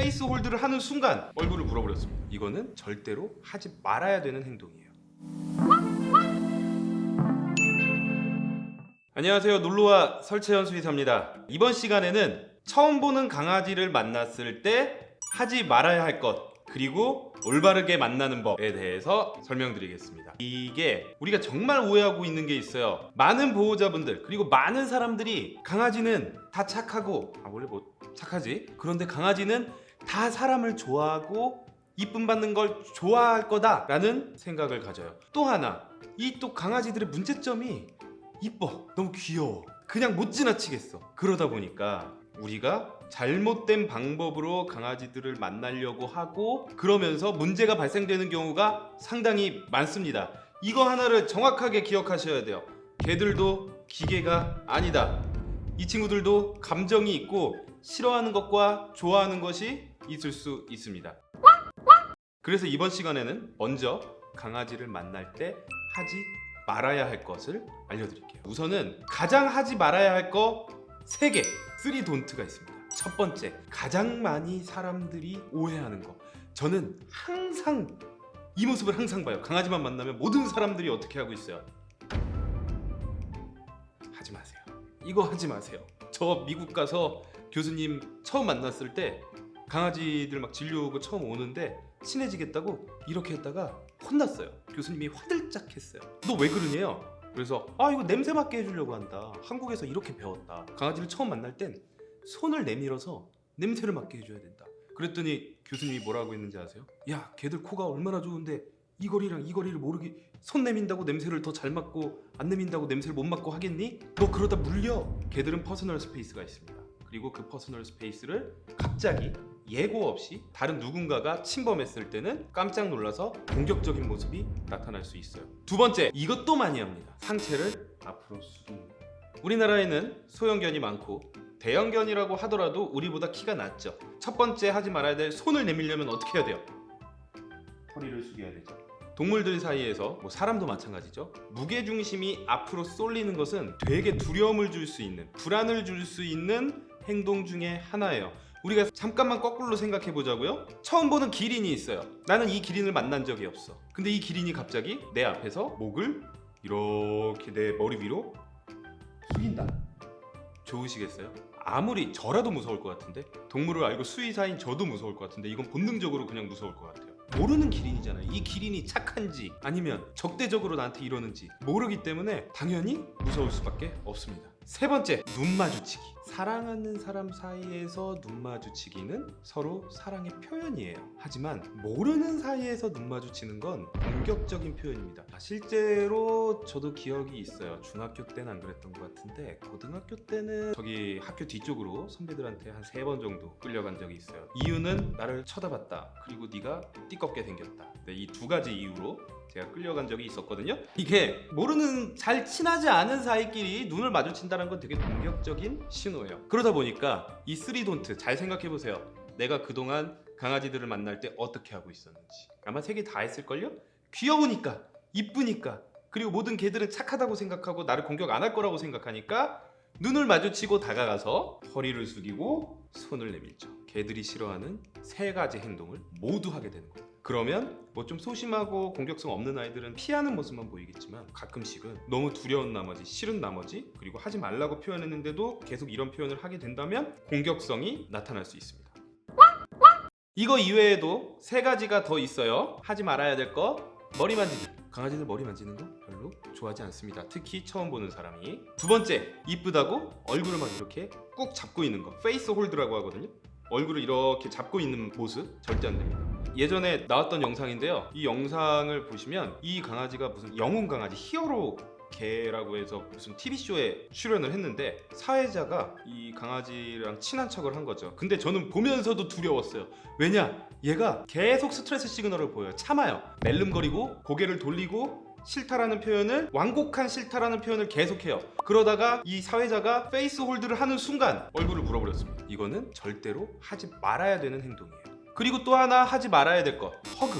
face hold를 하는 순간 얼굴을 물어버렸습니다. 이거는 절대로 하지 말아야 되는 행동이에요. 안녕하세요. 놀로와 설채현 수의사입니다. 이번 시간에는 처음 보는 강아지를 만났을 때 하지 말아야 할 것 그리고 올바르게 만나는 법에 대해서 설명드리겠습니다. 이게 우리가 정말 오해하고 있는 게 있어요. 많은 보호자분들 그리고 많은 사람들이 강아지는 다 착하고 아 원래 뭐 착하지? 그런데 강아지는 다 사람을 좋아하고 이쁨 받는 걸 좋아할 거다 라는 생각을 가져요. 또 하나 이 또 강아지들의 문제점이 이뻐. 너무 귀여워. 그냥 못 지나치겠어. 그러다 보니까 우리가 잘못된 방법으로 강아지들을 만나려고 하고 그러면서 문제가 발생되는 경우가 상당히 많습니다. 이거 하나를 정확하게 기억하셔야 돼요. 개들도 기계가 아니다. 이 친구들도 감정이 있고 싫어하는 것과 좋아하는 것이 있을 수 있습니다. 그래서 이번 시간에는 먼저 강아지를 만날 때 하지 말아야 할 것을 알려드릴게요. 우선은 가장 하지 말아야 할 거 3개 3 돈트가 있습니다. 첫 번째 가장 많이 사람들이 오해하는 거. 저는 항상 이 모습을 항상 봐요. 강아지만 만나면 모든 사람들이 어떻게 하고 있어요? 하지 마세요. 이거 하지 마세요. 저 미국 가서 교수님 처음 만났을 때 강아지들 막 진료오고 처음 오는데 친해지겠다고 이렇게 했다가 혼났어요. 교수님이 화들짝 했어요 너 왜 그러냐요? 그래서 아 이거 냄새 맡게 해주려고 한다. 한국에서 이렇게 배웠다. 강아지를 처음 만날 땐 손을 내밀어서 냄새를 맡게 해줘야 된다. 그랬더니 교수님이 뭐라고 했는지 아세요? 야 걔들 코가 얼마나 좋은데 이 거리랑 이 거리를 모르게 손 내민다고 냄새를 더 잘 맡고 안 내민다고 냄새를 못 맡고 하겠니? 너 그러다 물려. 걔들은 personal space가 있습니다 그리고 그 personal space를 갑자기 예고 없이 다른 누군가가 침범했을 때는 깜짝 놀라서 공격적인 모습이 나타날 수 있어요. 두 번째 이것도 많이 합니다. 상체를 앞으로 거. 우리나라에는 소형견이 많고 대형견이라고 하더라도 우리보다 키가 낮죠. 첫 번째 하지 말아야 될 손을 내밀려면 어떻게 해야 돼요? 허리를 숙여야 되죠. 동물들 사이에서 뭐 사람도 마찬가지죠. 무게중심이 앞으로 쏠리는 것은 되게 두려움을 줄 수 있는 불안을 줄 수 있는 행동 중에 하나예요. 우리가 잠깐만 거꾸로 생각해 보자고요. 처음 보는 기린이 있어요. 나는 이 기린을 만난 적이 없어. 근데 이 기린이 갑자기 내 앞에서 목을 이렇게 내 머리 위로 숙인다. 좋으시겠어요? 아무리 저라도 무서울 것 같은데? 동물을 알고 수의사인 저도 무서울 것 같은데 이건 본능적으로 그냥 무서울 것 같아요. 모르는 기린이잖아요. 이 기린이 착한지 아니면 적대적으로 나한테 이러는지 모르기 때문에 당연히 무서울 수밖에 없습니다 세 번째 눈 마주치기. 사랑하는 사람 사이에서 눈 마주치기는 서로 사랑의 표현이에요. 하지만 모르는 사이에서 눈 마주치는 건 공격적인 표현입니다. 아, 실제로 저도 기억이 있어요. 중학교 때는 안 그랬던 것 같은데 고등학교 때는 저기 학교 뒤쪽으로 선배들한테 한 세 번 정도 끌려간 적이 있어요. 이유는 나를 쳐다봤다. 그리고 네가 띠껍게 생겼다. 네, 이두 가지 이유로 제가 끌려간 적이 있었거든요. 이게 모르는 잘 친하지 않은 사이끼리 눈을 마주친다는 건 되게 공격적인 신호예요. 그러다 보니까 이 쓰리돈트 잘 생각해 보세요. 내가 그동안 강아지들을 만날 때 어떻게 하고 있었는지. 아마 세 개 다 했을걸요? 귀여우니까 이쁘니까 그리고 모든 개들은 착하다고 생각하고 나를 공격 안 할 거라고 생각하니까 눈을 마주치고 다가가서 허리를 숙이고 손을 내밀죠. 개들이 싫어하는 세 가지 행동을 모두 하게 되는 거예요 그러면 뭐 좀 소심하고 공격성 없는 아이들은 피하는 모습만 보이겠지만 가끔씩은 너무 두려운 나머지 싫은 나머지 그리고 하지 말라고 표현했는데도 계속 이런 표현을 하게 된다면 공격성이 나타날 수 있습니다. 이거 이외에도 세 가지가 더 있어요. 하지 말아야 될 거. 머리 만지기. 강아지들 머리 만지는 거 별로 좋아하지 않습니다. 특히 처음 보는 사람이. 두 번째 이쁘다고 얼굴을 막 이렇게 꾹 잡고 있는 거. face hold라고 하거든요 얼굴을 이렇게 잡고 있는 모습 절대 안 됩니다. 예전에 나왔던 영상인데요. 이 영상을 보시면 이 강아지가 무슨 영웅 강아지 히어로 개라고 해서 무슨 TV쇼에 출연을 했는데 사회자가 이 강아지랑 친한 척을 한 거죠. 근데 저는 보면서도 두려웠어요. 왜냐? 얘가 계속 스트레스 시그널을 보여요. 참아요. 낼름거리고 고개를 돌리고 싫다라는 표현을 완곡한 싫다라는 표현을 계속해요. 그러다가 이 사회자가 face hold를 하는 순간 얼굴을 물어버렸습니다. 이거는 절대로 하지 말아야 되는 행동이에요. 그리고 또 하나 하지 말아야 될 것 hug.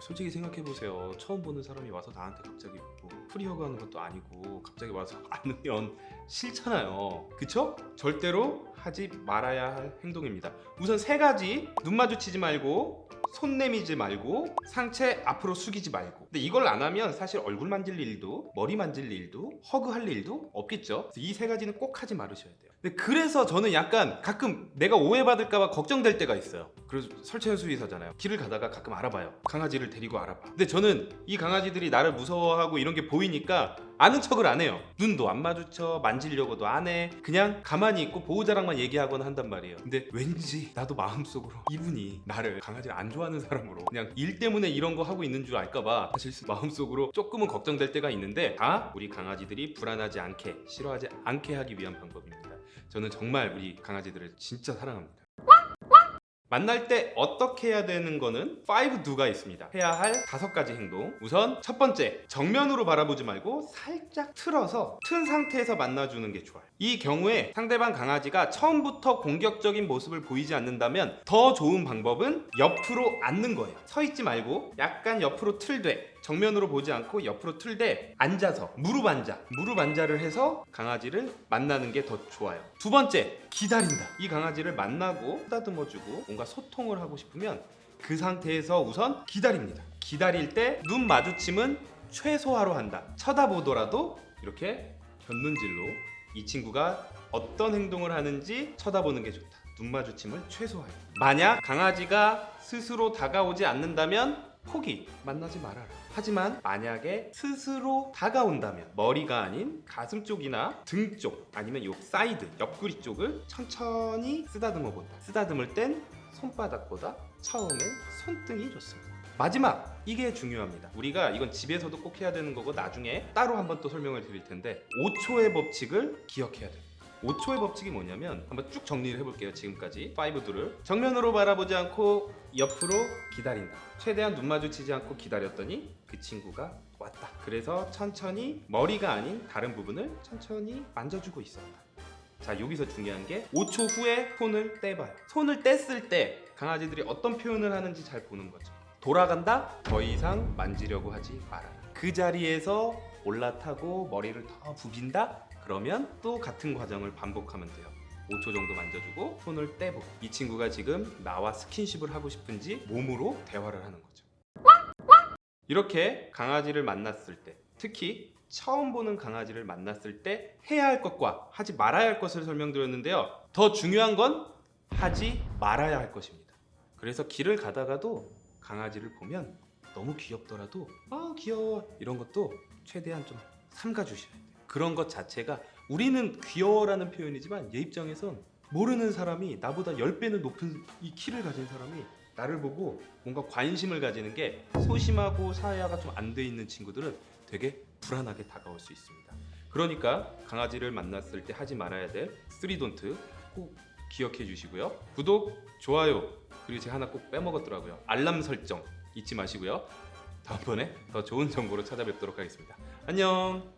솔직히 생각해보세요. 처음 보는 사람이 와서 나한테 갑자기 뭐 free hug 하는 것도 아니고 갑자기 와서 안으면 싫잖아요. 그쵸? 절대로 하지 말아야 할 행동입니다. 우선 세 가지 눈 마주치지 말고 손 내미지 말고 상체 앞으로 숙이지 말고. 근데 이걸 안 하면 사실 얼굴 만질 일도 머리 만질 일도 허그할 일도 없겠죠? 이 세 가지는 꼭 하지 말으셔야 돼요 그래서 저는 약간 가끔 내가 오해받을까봐 걱정될 때가 있어요. 그래서 설채연 수의사잖아요. 길을 가다가 가끔 알아봐요. 강아지를 데리고 알아봐. 근데 저는 이 강아지들이 나를 무서워하고 이런 게 보이니까 아는 척을 안 해요. 눈도 안 마주쳐 만지려고도 안 해. 그냥 가만히 있고 보호자랑만 얘기하거나 한단 말이에요. 근데 왠지 나도 마음속으로 이분이 나를 강아지를 안 좋아하는 사람으로 그냥 일 때문에 이런 거 하고 있는 줄 알까봐 사실 마음속으로 조금은 걱정될 때가 있는데 다 우리 강아지들이 불안하지 않게 싫어하지 않게 하기 위한 방법입니다 저는 정말 우리 강아지들을 진짜 사랑합니다 만날 때 어떻게 해야 되는 거는 5 do가 있습니다. 해야 할 다섯 가지 행동. 우선 첫 번째, 정면으로 바라보지 말고 살짝 틀어서 튼 상태에서 만나주는 게 좋아요. 이 경우에 상대방 강아지가 처음부터 공격적인 모습을 보이지 않는다면 더 좋은 방법은 옆으로 앉는 거예요. 서 있지 말고 약간 옆으로 틀되 정면으로 보지 않고 옆으로 틀되 앉아서 무릎 앉아. 무릎 앉아를 해서 강아지를 만나는 게 더 좋아요. 두 번째 기다린다. 이 강아지를 만나고 쓰다듬어주고 뭔가 소통을 하고 싶으면 그 상태에서 우선 기다립니다. 기다릴 때 눈 마주침은 최소화로 한다. 쳐다보더라도 이렇게 곁눈질로 이 친구가 어떤 행동을 하는지 쳐다보는 게 좋다. 눈 마주침을 최소화해 만약 강아지가 스스로 다가오지 않는다면 포기. 만나지 말아라. 하지만 만약에 스스로 다가온다면 머리가 아닌 가슴 쪽이나 등 쪽 아니면 요 사이드 옆구리 쪽을 천천히 쓰다듬어 본다. 쓰다듬을 땐 손바닥보다 처음엔 손등이 좋습니다. 마지막 이게 중요합니다. 우리가 이건 집에서도 꼭 해야 되는 거고 나중에 따로 한번 또 설명을 드릴 텐데 5초의 법칙을 기억해야 돼요 5초의 법칙이 뭐냐면 한번 쭉 정리를 해볼게요 지금까지. 5도를 정면으로 바라보지 않고 옆으로 기다린다. 최대한 눈 마주치지 않고 기다렸더니 그 친구가 왔다. 그래서 천천히 머리가 아닌 다른 부분을 천천히 만져주고 있었다. 자 여기서 중요한 게 5초 후에 손을 떼봐요. 손을 뗐을 때 강아지들이 어떤 표현을 하는지 잘 보는 거죠. 돌아간다? 더 이상 만지려고 하지 말아라 그 자리에서 올라타고 머리를 더 부빈다 그러면 또 같은 과정을 반복하면 돼요. 5초 정도 만져주고 손을 떼보고. 이 친구가 지금 나와 스킨십을 하고 싶은지 몸으로 대화를 하는 거죠. 이렇게 강아지를 만났을 때 특히 처음 보는 강아지를 만났을 때 해야 할 것과 하지 말아야 할 것을 설명드렸는데요. 더 중요한 건 하지 말아야 할 것입니다. 그래서 길을 가다가도 강아지를 보면 너무 귀엽더라도 아 귀여워 이런 것도 최대한 좀 삼가주셔야 돼요 그런 것 자체가 우리는 귀여워라는 표현이지만 얘 입장에선 모르는 사람이 나보다 10배는 높은 이 키를 가진 사람이 나를 보고 뭔가 관심을 가지는 게 소심하고 사회화가 좀 안 돼 있는 친구들은 되게 불안하게 다가올 수 있습니다. 그러니까 강아지를 만났을 때 하지 말아야 될 쓰리돈트 꼭 기억해 주시고요. 구독, 좋아요, 그리고 제가 하나 꼭 빼먹었더라고요. 알람 설정 잊지 마시고요. 다음번에 더 좋은 정보로 찾아뵙도록 하겠습니다. 안녕!